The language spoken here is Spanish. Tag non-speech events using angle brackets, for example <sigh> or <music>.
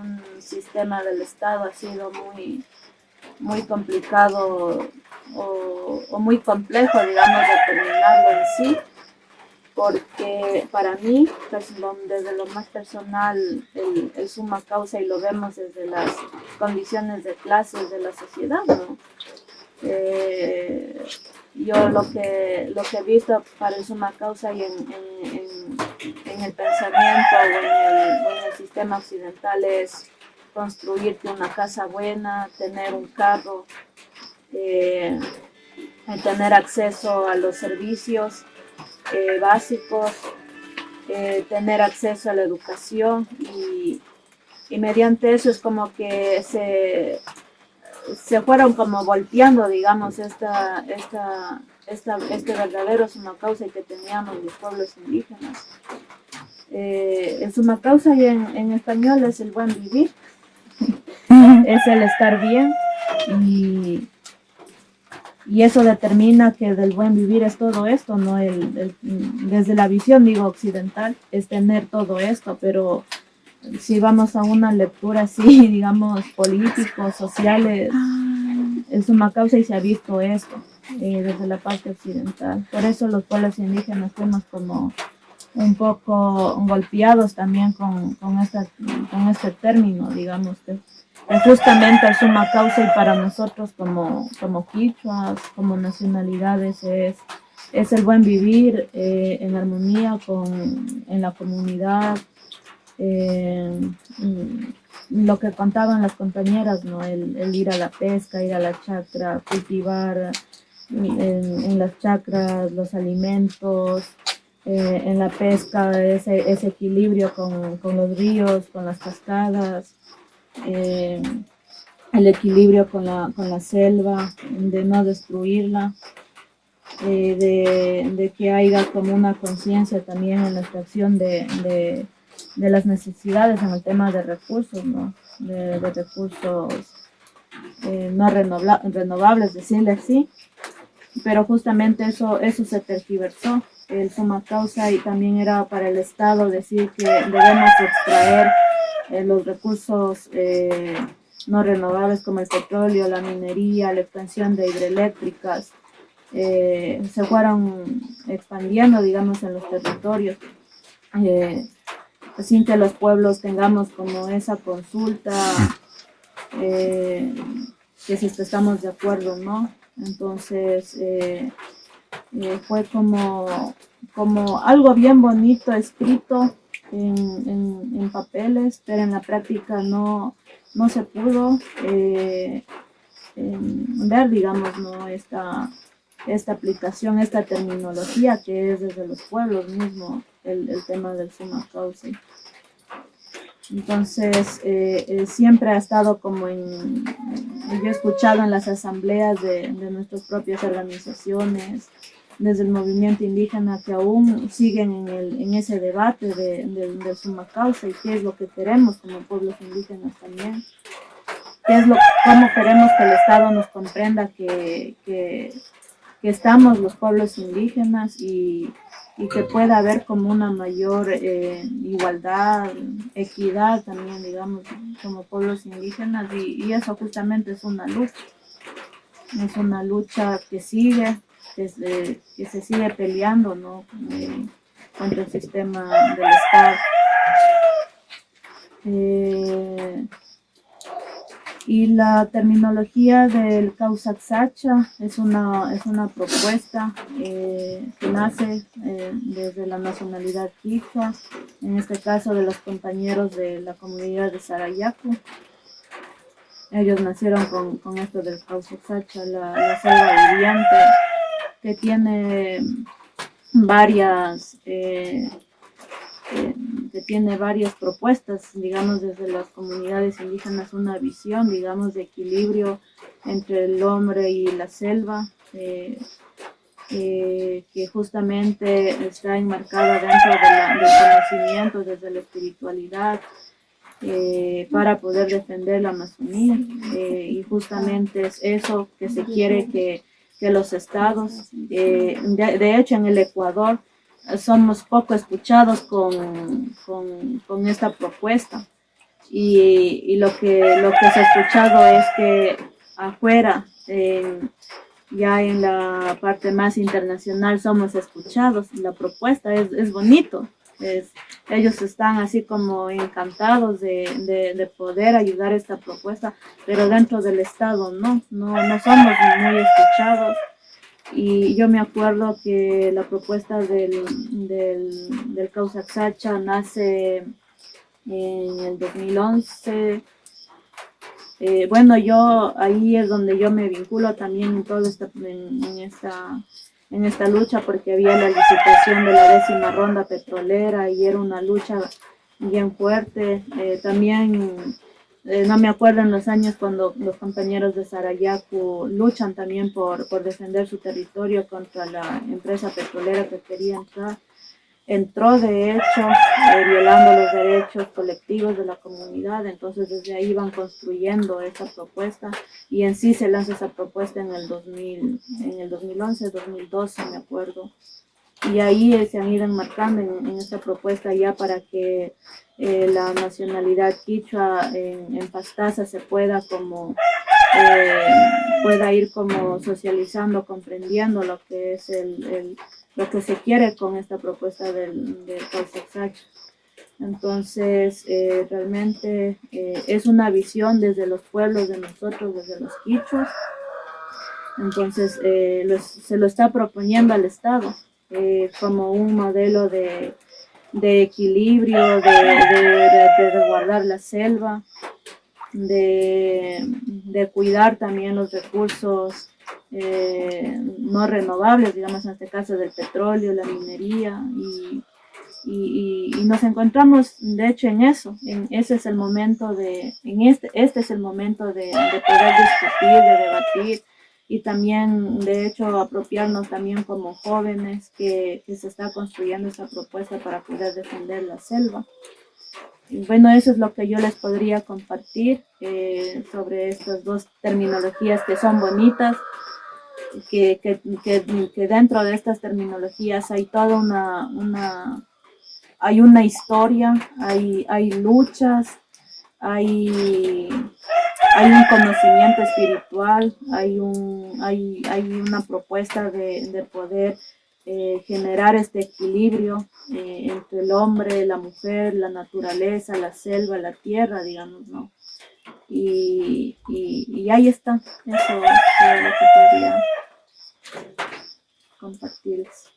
un sistema del Estado ha sido muy, muy complicado o, muy complejo, digamos, determinarlo en sí, porque para mí, pues, desde lo más personal, el, suma causa y lo vemos desde las condiciones de clases de la sociedad, ¿no? Eh, yo lo que, lo que he visto para el suma causa y en, el pensamiento o en el, sistema occidental es construirte una casa buena, tener un carro, eh, tener acceso a los servicios eh, básicos, eh, tener acceso a la educación y, y mediante eso es como que se se fueron como volteando, digamos, esta, esta, esta, este verdadero causa que teníamos los pueblos indígenas. Eh, el sumacausa y en, en español es el buen vivir, es el estar bien y, y eso determina que del buen vivir es todo esto, ¿no? El, desde la visión, digo, occidental, es tener todo esto, pero si vamos a una lectura así, <laughs> digamos, políticos, sociales, en suma causa y se ha visto esto eh, desde la parte occidental. Por eso los pueblos indígenas fuimos como un poco golpeados también con, con, esta, este término, digamos, que justamente el suma causa y para nosotros como, como quichuas, como nacionalidades es, es el buen vivir eh, en armonía con, en la comunidad, eh, lo que contaban las compañeras, ¿no? El, ir a la pesca, ir a la chacra, cultivar en, las chacras los alimentos, eh, en la pesca ese, ese equilibrio con, los ríos, con las cascadas, eh, el equilibrio con la, con la selva, de no destruirla. de, de, que haya como una conciencia también en la extracción de, las necesidades en el tema de recursos. De, recursos eh, no renovables, decirle así. Pero justamente eso, eso se tergiversó, el suma causa, y también era para el Estado decir que debemos extraer eh, los recursos eh, no renovables como el petróleo, la minería, la expansión de hidroeléctricas, se fueron expandiendo, digamos, en los territorios sin que los pueblos tengamos como esa consulta, eh, que si estamos de acuerdo, ¿no? Entonces, eh, eh, fue como, como algo bien bonito escrito en, papeles, pero en la práctica no, no se pudo ver, digamos, ¿no? Esta, esta aplicación, esta terminología que es desde los pueblos mismos el, tema del suma. Entonces, eh, eh, siempre ha estado como en, yo he escuchado en las asambleas de, nuestras propias organizaciones, desde el movimiento indígena, que aún siguen en, el, en ese debate de, de, suma causa y qué es lo que queremos como pueblos indígenas también. ¿Qué es lo, cómo queremos que el Estado nos comprenda que, que, que estamos los pueblos indígenas y, y que pueda haber como una mayor eh, igualdad, equidad también, digamos, como pueblos indígenas y, eso justamente es una lucha. Es una lucha que sigue, se, que se sigue peleando ¿no? Eh, contra el sistema del Estado. Eh, y la terminología del Causaxacha es una, es una propuesta eh, que nace eh, desde la nacionalidad quichua, en este caso de los compañeros de la comunidad de Sarayaku. Ellos nacieron con, con esto del Causaxacha, la, la selva viviente, que tiene varias... Eh, tiene varias propuestas, digamos, desde las comunidades indígenas, una visión, digamos, de equilibrio entre el hombre y la selva, eh, eh, que justamente está enmarcada dentro del conocimiento, desde la espiritualidad, eh, para poder defender la Amazonía. y justamente es eso que se quiere que, que los estados, de hecho en el Ecuador, somos poco escuchados con, con, esta propuesta. y, lo, que, lo que se ha escuchado es que afuera, ya en la parte más internacional somos escuchados, la propuesta es, es bonito, ellos están así como encantados de, de, poder ayudar esta propuesta, pero dentro del Estado no, no, no somos muy escuchados. Y yo me acuerdo que la propuesta del, del, del Causa Sacha nace en el 2011. Eh, bueno, yo ahí es donde yo me vinculo también en toda esta, en, esta, en esta lucha porque había la licitación de la décima ronda petrolera y era una lucha bien fuerte. Eh, también eh, no me acuerdo en los años cuando los compañeros de Sarayaku luchan también por, por defender su territorio contra la empresa petrolera que quería entrar. Entró de hecho eh, violando los derechos colectivos de la comunidad, entonces desde ahí van construyendo esa propuesta. Y en sí se lanza esa propuesta en el, 2000, en el 2011, 2012 me acuerdo. Y ahí eh, se han ido enmarcando en, en esta propuesta ya para que eh, la nacionalidad quichua en, en, Pastaza se pueda como pueda ir como socializando, comprendiendo lo que es el, el lo que se quiere con esta propuesta del, del Entonces, eh, realmente eh, es una visión desde los pueblos de nosotros, desde los quichos. Entonces, eh, se lo está proponiendo al Estado como un modelo de, de equilibrio, de, de, de, guardar la selva, de, de cuidar también los recursos eh, no renovables, digamos en este caso del petróleo, la minería, y, y, nos encontramos de hecho en eso, en ese es el momento de, en este, este es el momento de poder discutir, de debatir, y también de hecho apropiarnos también como jóvenes que, que se está construyendo esta propuesta para poder defender la selva. Bueno, eso es lo que yo les podría compartir eh, sobre estas dos terminologías que son bonitas, que, que, que, dentro de estas terminologías hay toda una, una hay una historia, hay, hay luchas, hay, hay un conocimiento espiritual, hay, un, hay, hay una propuesta de, de poder eh, generar este equilibrio eh, entre el hombre, la mujer, la naturaleza, la selva, la tierra, digamos, ¿no? Y, y, ahí está, eso es lo que podría compartirles.